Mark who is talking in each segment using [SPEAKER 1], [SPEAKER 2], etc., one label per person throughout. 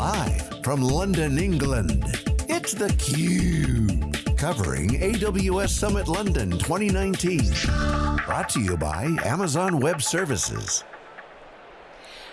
[SPEAKER 1] Live from London, England, it's theCUBE. Covering AWS Summit London 2019. Brought to you by Amazon Web Services.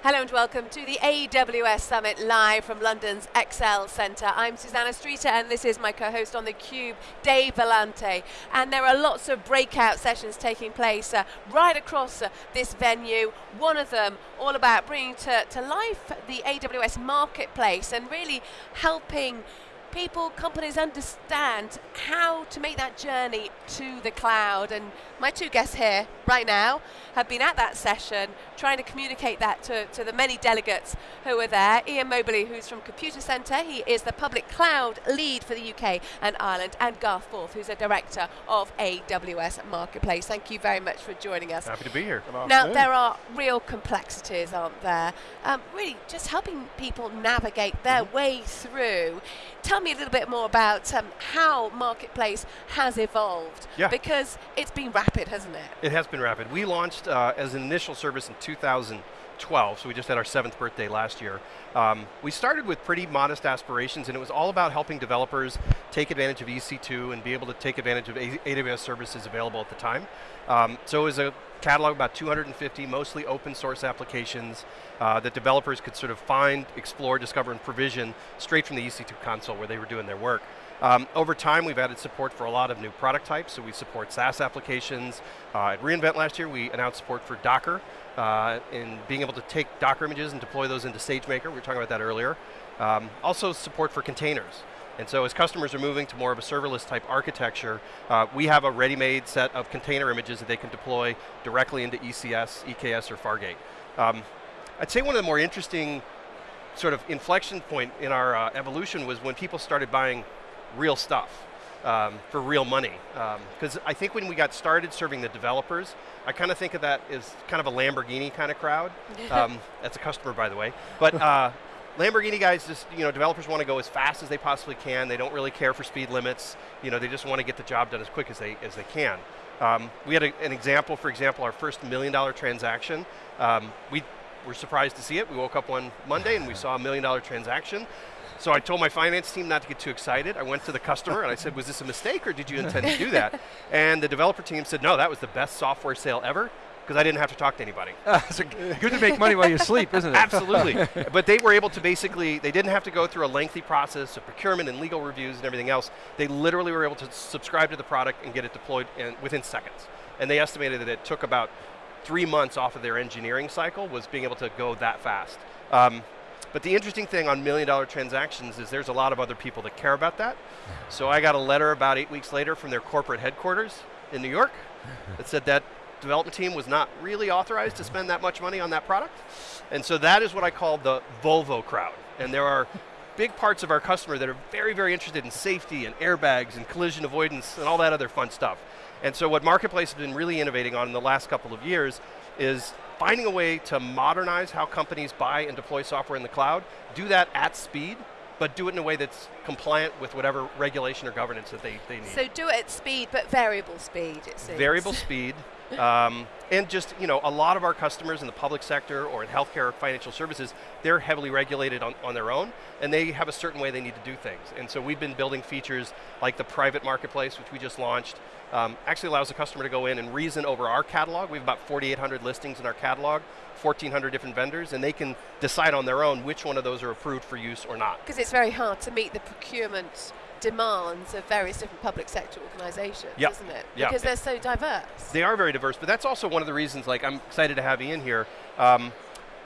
[SPEAKER 2] Hello and welcome to the AWS Summit live from London's ExCeL Centre. I'm Susannah Streeter and this is my co-host on theCUBE, Dave Vellante. And there are lots of breakout sessions taking place uh, right across uh, this venue. One of them all about bringing to, to life the AWS marketplace and really helping people, companies understand how to make that journey to the cloud. And my two guests here right now have been at that session trying to communicate that to, to the many delegates who were there. Ian Mobley, who's from Computacenter, he is the public cloud lead for the UK and Ireland, and Garth Fort, who's a director of AWS Marketplace. Thank you very much for joining us.
[SPEAKER 3] Happy to be here.
[SPEAKER 2] Now, there are real complexities, aren't there? Um, really, just helping people navigate their mm -hmm. way through. Tell me a little bit more about um, how Marketplace has evolved.
[SPEAKER 3] Yeah.
[SPEAKER 2] Because it's been rapid, hasn't it?
[SPEAKER 3] It has been rapid. We launched uh, as an initial service in 2012, so we just had our seventh birthday last year. Um, we started with pretty modest aspirations, and it was all about helping developers take advantage of EC2 and be able to take advantage of AWS services available at the time. Um, so it was a catalog of about 250, mostly open source applications uh, that developers could sort of find, explore, discover, and provision straight from the EC2 console where they were doing their work. Um, over time, we've added support for a lot of new product types, so we support SaaS applications. Uh, at reInvent last year, we announced support for Docker, uh, in being able to take Docker images and deploy those into SageMaker, we were talking about that earlier. Um, also support for containers. And so as customers are moving to more of a serverless type architecture, uh, we have a ready-made set of container images that they can deploy directly into ECS, EKS, or Fargate. Um, I'd say one of the more interesting sort of inflection point in our uh, evolution was when people started buying real stuff. Um, for real money. Because um, I think when we got started serving the developers, I kind of think of that as kind of a Lamborghini kind of crowd. Um, that's a customer, by the way. But uh, Lamborghini guys just, you know, developers want to go as fast as they possibly can. They don't really care for speed limits. You know, they just want to get the job done as quick as they, as they can. Um, we had a, an example, for example, our first million dollar transaction. Um, we were surprised to see it. We woke up one Monday and we saw a million dollar transaction. So I told my finance team not to get too excited. I went to the customer and I said, was this a mistake or did you intend to do that? And the developer team said, no, that was the best software sale ever because I didn't have to talk to anybody. Uh,
[SPEAKER 4] good to make money while you sleep, isn't it?
[SPEAKER 3] Absolutely. but they were able to basically, they didn't have to go through a lengthy process of procurement and legal reviews and everything else. They literally were able to subscribe to the product and get it deployed in, within seconds. And they estimated that it took about three months off of their engineering cycle was being able to go that fast. Um, but the interesting thing on million dollar transactions is there's a lot of other people that care about that. So I got a letter about eight weeks later from their corporate headquarters in New York that said that development team was not really authorized to spend that much money on that product. And so that is what I call the Volvo crowd. And there are big parts of our customer that are very, very interested in safety and airbags and collision avoidance and all that other fun stuff. And so what Marketplace has been really innovating on in the last couple of years is finding a way to modernize how companies buy and deploy software in the cloud, do that at speed, but do it in a way that's compliant with whatever regulation or governance that they, they need.
[SPEAKER 2] So do it at speed, but variable speed, it seems.
[SPEAKER 3] Variable speed, um, and just, you know, a lot of our customers in the public sector or in healthcare or financial services, they're heavily regulated on, on their own, and they have a certain way they need to do things. And so we've been building features like the private marketplace, which we just launched, um, actually allows the customer to go in and reason over our catalog. We have about 4,800 listings in our catalog, 1,400 different vendors, and they can decide on their own which one of those are approved for use or not.
[SPEAKER 2] Because it's very hard to meet the procurement demands of various different public sector organizations,
[SPEAKER 3] yep.
[SPEAKER 2] isn't it?
[SPEAKER 3] Yep.
[SPEAKER 2] Because they're so diverse.
[SPEAKER 3] They are very diverse, but that's also one of the reasons, like, I'm excited to have Ian here. Um,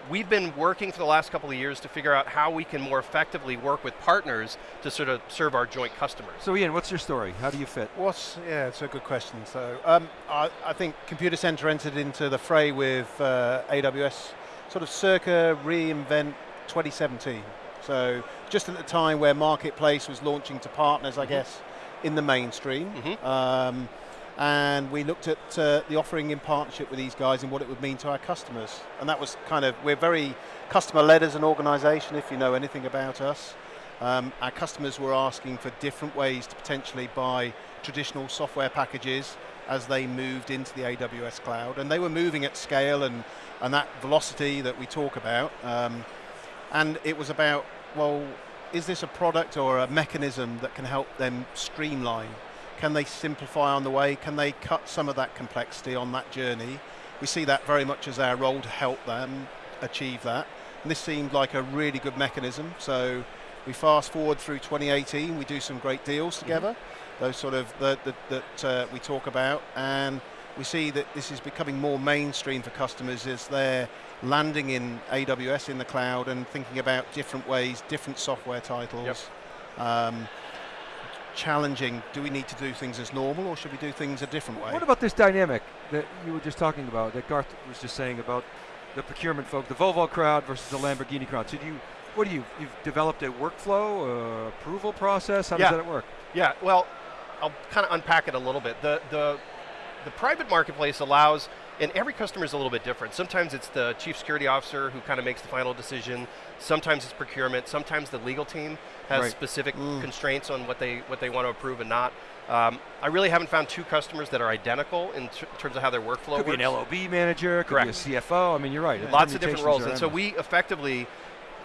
[SPEAKER 3] we've been working for the last couple of years to figure out how we can more effectively work with partners to sort of serve our joint customers.
[SPEAKER 4] So Ian, what's your story? How do you fit?
[SPEAKER 5] What's, yeah, it's a good question. So um, I, I, think Computacenter entered into the fray with uh, AWS sort of circa reInvent 2017. So just at the time where Marketplace was launching to partners, I mm -hmm. guess, in the mainstream. Mm -hmm. um, and we looked at uh, the offering in partnership with these guys and what it would mean to our customers. And that was kind of, we're very customer-led as an organization, if you know anything about us. Um, our customers were asking for different ways to potentially buy traditional software packages as they moved into the AWS cloud. And they were moving at scale and, and that velocity that we talk about. Um, and it was about well, is this a product or a mechanism that can help them streamline? Can they simplify on the way? Can they cut some of that complexity on that journey? We see that very much as our role to help them achieve that. And this seemed like a really good mechanism. So we fast forward through 2018, we do some great deals together, those sort of that, that, that uh, we talk about, and we see that this is becoming more mainstream for customers as they're landing in AWS in the cloud and thinking about different ways, different software titles. Um, challenging, do we need to do things as normal or should we do things a different way?
[SPEAKER 4] What about this dynamic that you were just talking about, that Garth was just saying about the procurement folk, the Volvo crowd versus the Lamborghini crowd? So do you, what do you, you've developed a workflow, uh, approval process? How
[SPEAKER 3] Yeah.
[SPEAKER 4] does that work?
[SPEAKER 3] Yeah, well, I'll kind of unpack it a little bit. The, the, the private marketplace allows, and every customer is a little bit different. Sometimes it's the chief security officer who kind of makes the final decision. Sometimes it's procurement. Sometimes the legal team has
[SPEAKER 4] Right.
[SPEAKER 3] specific constraints on what they, what they want to approve and not. Um, I really haven't found two customers that are identical in ter- terms of how their workflow
[SPEAKER 4] Could be an LOB manager, could
[SPEAKER 3] Correct.
[SPEAKER 4] be a CFO. I mean, you're right. the
[SPEAKER 3] Lots of different roles. And so we effectively,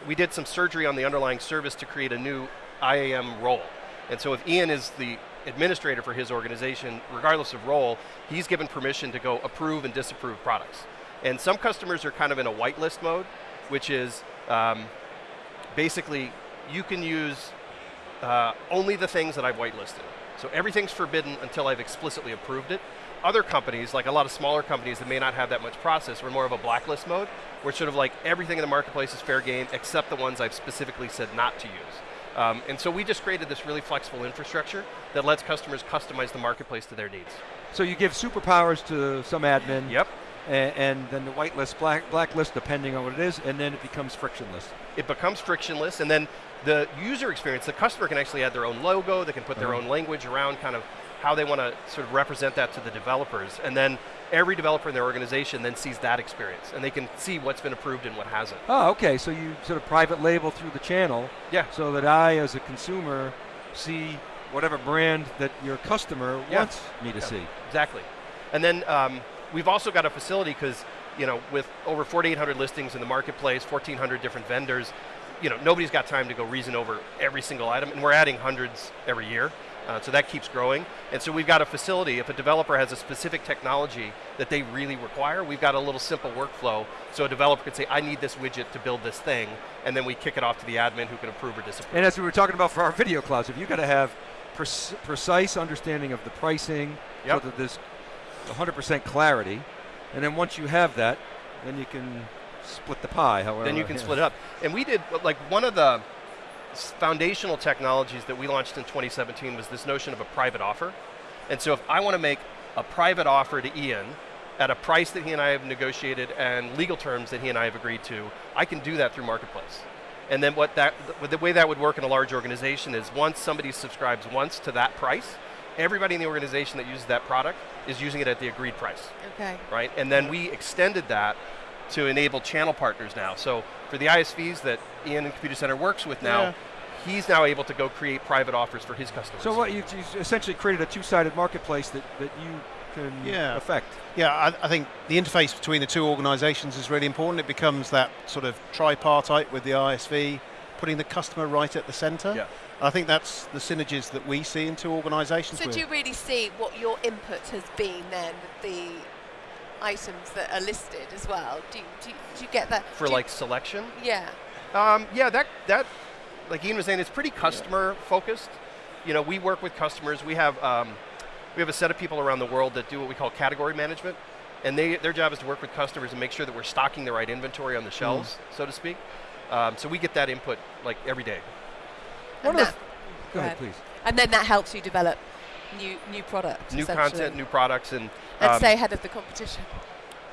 [SPEAKER 3] we did some surgery on the underlying service to create a new IAM role. And so if Ian is the administrator for his organization, regardless of role, he's given permission to go approve and disapprove products. And some customers are kind of in a whitelist mode, which is um, basically you can use uh, only the things that I've whitelisted. So everything's forbidden until I've explicitly approved it. Other companies, like a lot of smaller companies that may not have that much process, we're more of a blacklist mode, where it's sort of like everything in the marketplace is fair game except the ones I've specifically said not to use. Um, and so we just created this really flexible infrastructure that lets customers customize the marketplace to their needs.
[SPEAKER 4] So you give superpowers to some admin.
[SPEAKER 3] Yep.
[SPEAKER 4] a- And, then the whitelist, black, blacklist, depending on what it is, and then it becomes frictionless.
[SPEAKER 3] it becomes frictionless and then the user experience, the customer can actually add their own logo, they can put their
[SPEAKER 4] Uh-huh.
[SPEAKER 3] own language around kind of how they want to sort of represent that to the developers. And then every developer in their organization then sees that experience and they can see what's been approved and what hasn't.
[SPEAKER 4] Oh, okay. So you sort of private label through the channel,
[SPEAKER 3] Yeah.
[SPEAKER 4] so that I, as a consumer, see whatever brand that your customer
[SPEAKER 3] Yeah.
[SPEAKER 4] wants me to
[SPEAKER 3] Yeah.
[SPEAKER 4] see.
[SPEAKER 3] Exactly. And then um, we've also got a facility because, you know, with over 4,800 listings in the marketplace, 1,400 different vendors, you know, nobody's got time to go reason over every single item, and we're adding hundreds every year. Uh, so that keeps growing. And so we've got a facility, if a developer has a specific technology that they really require, we've got a little simple workflow. So a developer could say, I need this widget to build this thing, and then we kick it off to the admin who can approve or disapprove.
[SPEAKER 4] And as we were talking about for our video clouds, if you've got to have pre- precise understanding of the pricing,
[SPEAKER 3] Yep.
[SPEAKER 4] so that there's 100% clarity, and then once you have that, then you can split the pie. However,
[SPEAKER 3] then you can
[SPEAKER 4] yeah.
[SPEAKER 3] split it up. And we did, like, one of the foundational technologies that we launched in 2017 was this notion of a private offer. And so if I want to make a private offer to Ian at a price that he and I have negotiated and legal terms that he and I have agreed to, I can do that through Marketplace. And then what that, the way that would work in a large organization is once somebody subscribes once to that price, everybody in the organization that uses that product is using it at the agreed price
[SPEAKER 2] Okay.
[SPEAKER 3] right? And then we extended that to enable channel partners now. So for the ISVs that Ian and Computacenter works with now,
[SPEAKER 5] Yeah.
[SPEAKER 3] he's now able to go create private offers for his customers.
[SPEAKER 4] So what you you essentially created a two-sided marketplace that, that you can
[SPEAKER 5] Yeah.
[SPEAKER 4] affect.
[SPEAKER 5] Yeah, I, I think the interface between the two organisations is really important. It becomes that sort of tripartite with the ISV, putting the customer right at the centre.
[SPEAKER 3] Yeah.
[SPEAKER 5] I think that's the synergies that we see in two organisations.
[SPEAKER 2] So
[SPEAKER 5] with-
[SPEAKER 2] do you really see what your input has been then with the items that are listed as well? Do you, do you, do you get that?
[SPEAKER 3] for
[SPEAKER 2] do
[SPEAKER 3] like selection,
[SPEAKER 2] yeah.
[SPEAKER 3] um, yeah, that that like Ian was saying, it's pretty customer focused. You know, we work with customers. We have um, we have a set of people around the world that do what we call category management, and they their job is to work with customers and make sure that we're stocking the right inventory on the shelves, so to speak. Um, so we get that input like every day.
[SPEAKER 2] And
[SPEAKER 4] One of
[SPEAKER 2] that-
[SPEAKER 4] Go ahead, please.
[SPEAKER 2] And then that helps you develop new new products.
[SPEAKER 3] new content, new products, and
[SPEAKER 2] and
[SPEAKER 3] um,
[SPEAKER 2] stay ahead of the competition.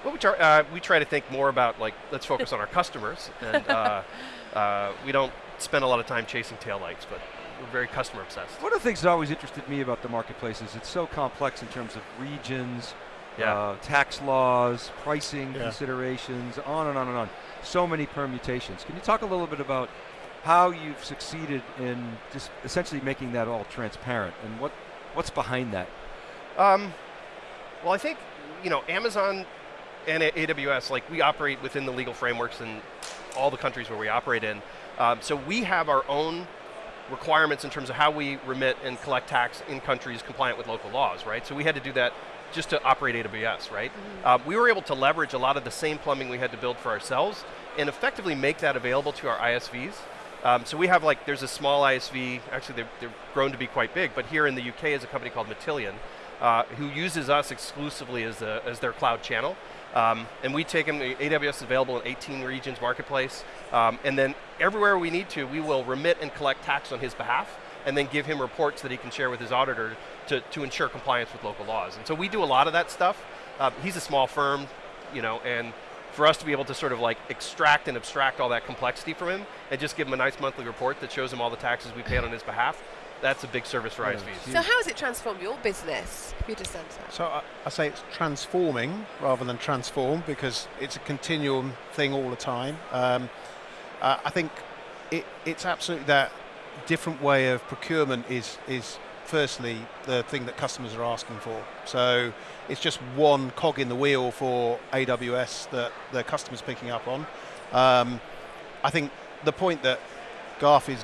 [SPEAKER 3] well, we try, uh, we try to think more about like let's focus on our customers, and uh, uh, we don't spend a lot of time chasing taillights, but we're very customer obsessed.
[SPEAKER 4] One of the things that always interested me about the marketplace is it's so complex in terms of regions,
[SPEAKER 3] Yeah.
[SPEAKER 4] uh, tax laws, pricing
[SPEAKER 5] Yeah.
[SPEAKER 4] considerations, on and on and on. So many permutations. Can you talk a little bit about how you've succeeded in just essentially making that all transparent and what what's behind that?
[SPEAKER 3] Um, well, I think you know Amazon and AWS, like we operate within the legal frameworks in all the countries where we operate in. Um, so we have our own requirements in terms of how we remit and collect tax in countries compliant with local laws, right? So we had to do that just to operate AWS, right?
[SPEAKER 2] Mm-hmm.
[SPEAKER 3] Um, we were able to leverage a lot of the same plumbing we had to build for ourselves and effectively make that available to our ISVs. Um, so we have like, there's a small ISV, actually they've, they've grown to be quite big, but here in the UK is a company called Matillion, uh, who uses us exclusively as, a, as their cloud channel. Um, and we take them, AWS is available in 18 regions marketplace, um, and then everywhere we need to, we will remit and collect tax on his behalf, and then give him reports that he can share with his auditor to, to ensure compliance with local laws. And so we do a lot of that stuff. Uh, he's a small firm, you know, and for us to be able to sort of like extract and abstract all that complexity from him and just give him a nice monthly report that shows him all the taxes we paid on his behalf, that's a big service for
[SPEAKER 4] Yeah.
[SPEAKER 3] ISVs.
[SPEAKER 2] So how has it transformed your business, Computacenter?
[SPEAKER 5] So I, I say it's transforming rather than transform because it's a continuum thing all the time. Um, uh, I think it, it's absolutely that different way of procurement is is firstly the thing that customers are asking for. So it's just one cog in the wheel for AWS that the customers picking up on. Um, I think the point that Garth is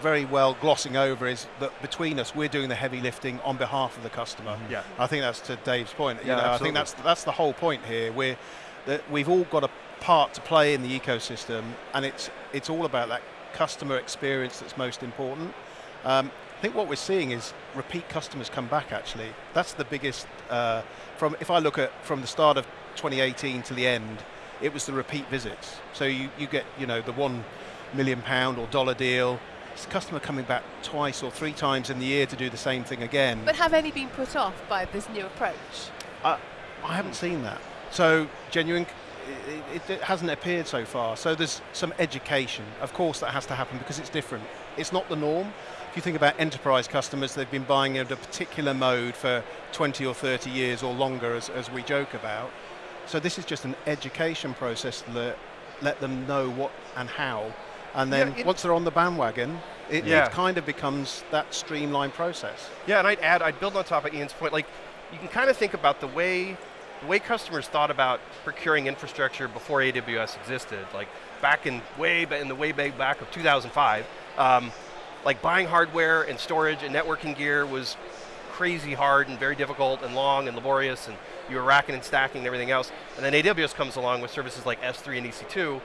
[SPEAKER 5] very well glossing over is that between us, we're doing the heavy lifting on behalf of the customer.
[SPEAKER 3] Yeah.
[SPEAKER 5] I think that's to Dave's point. You
[SPEAKER 4] Yeah,
[SPEAKER 5] know, I think that's that's the whole point here. We're that we've all got a part to play in the ecosystem, and it's it's all about that customer experience that's most important. Um, I think what we're seeing is repeat customers come back. Actually, that's the biggest. Uh, from if I look at from the start of 2018 to the end, it was the repeat visits. So you, you get you know the one million pound or dollar deal. It's the customer coming back twice or three times in the year to do the same thing again.
[SPEAKER 2] But have any been put off by this new approach?
[SPEAKER 5] I, I haven't seen that. So genuine, it, it, it hasn't appeared so far. So there's some education. Of course, that has to happen because it's different. It's not the norm. If you think about enterprise customers, they've been buying in a particular mode for 20 or 30 years or longer, as, as we joke about. So this is just an education process that let them know what and how. And then
[SPEAKER 3] Yeah,
[SPEAKER 5] once they're on the bandwagon, it,
[SPEAKER 3] Yeah.
[SPEAKER 5] it kind of becomes that streamlined process.
[SPEAKER 3] Yeah, and I'd add, I'd build on top of Ian's point. Like, you can kind of think about the way, the way customers thought about procuring infrastructure before AWS existed. Like back in way, in the way back back of 2005, um, like buying hardware and storage and networking gear was crazy hard and very difficult and long and laborious, and you were racking and stacking and everything else. And then AWS comes along with services like S3 and EC2,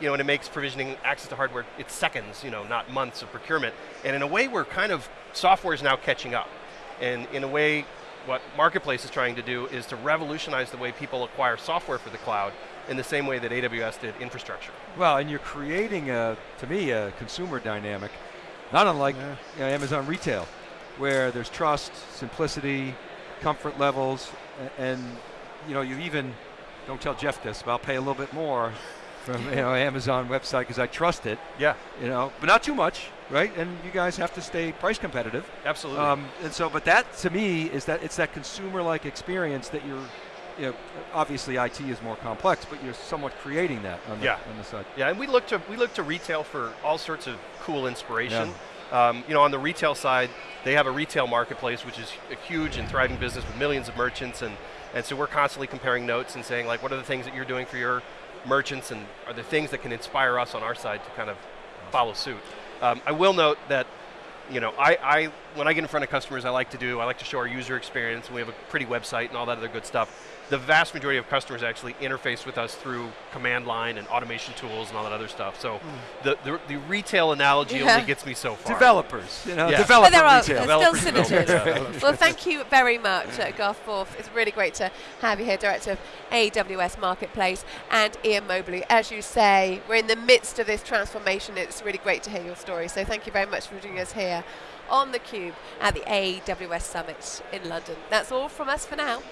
[SPEAKER 3] you know, and it makes provisioning access to hardware, it's seconds, you know, not months of procurement. And in a way, we're kind of, software is now catching up. And in a way, what Marketplace is trying to do is to revolutionize the way people acquire software for the cloud in the same way that AWS did infrastructure.
[SPEAKER 4] Well, and you're creating, a, to me, a consumer dynamic, not unlike
[SPEAKER 5] Yeah.
[SPEAKER 4] you know, Amazon retail, where there's trust, simplicity, comfort levels, a- and you know, you even don't tell Jeff this, but I'll pay a little bit more from you know Amazon website because I trust it,
[SPEAKER 3] Yeah,
[SPEAKER 4] you know, but not too much, right? And you guys have to stay price competitive.
[SPEAKER 3] absolutely.
[SPEAKER 4] Um, and so, but that to me is that it's that consumer-like experience that you're, you know, obviously IT is more complex, but you're somewhat creating that on the,
[SPEAKER 3] Yeah.
[SPEAKER 4] on the side.
[SPEAKER 3] Yeah, and we look to we look to retail for all sorts of cool inspiration. Um, you know, on the retail side, they have a retail marketplace, which is a huge and thriving business with millions of merchants, and and so we're constantly comparing notes and saying like, what are the things that you're doing for your merchants, and are there things that can inspire us on our side to kind of follow suit. Um, I will note that. You know, I, I when I get in front of customers, I like to do I like to show our user experience. and We have a pretty website and all that other good stuff. The vast majority of customers actually interface with us through command line and automation tools and all that other stuff. So the, the, the retail analogy
[SPEAKER 2] Yeah.
[SPEAKER 3] only gets me so far.
[SPEAKER 4] Developers, you know,
[SPEAKER 3] Yeah.
[SPEAKER 4] developer
[SPEAKER 2] But there are
[SPEAKER 4] retail.
[SPEAKER 2] there's
[SPEAKER 3] Developers,
[SPEAKER 2] still synergies. well, thank you very much, uh, Garth Fort. It's really great to have you here, Director of AWS Marketplace, and Ian Mobley. As you say, we're in the midst of this transformation. It's really great to hear your story. So thank you very much for joining us here on theCUBE at the AWS Summit in London. That's all from us for now.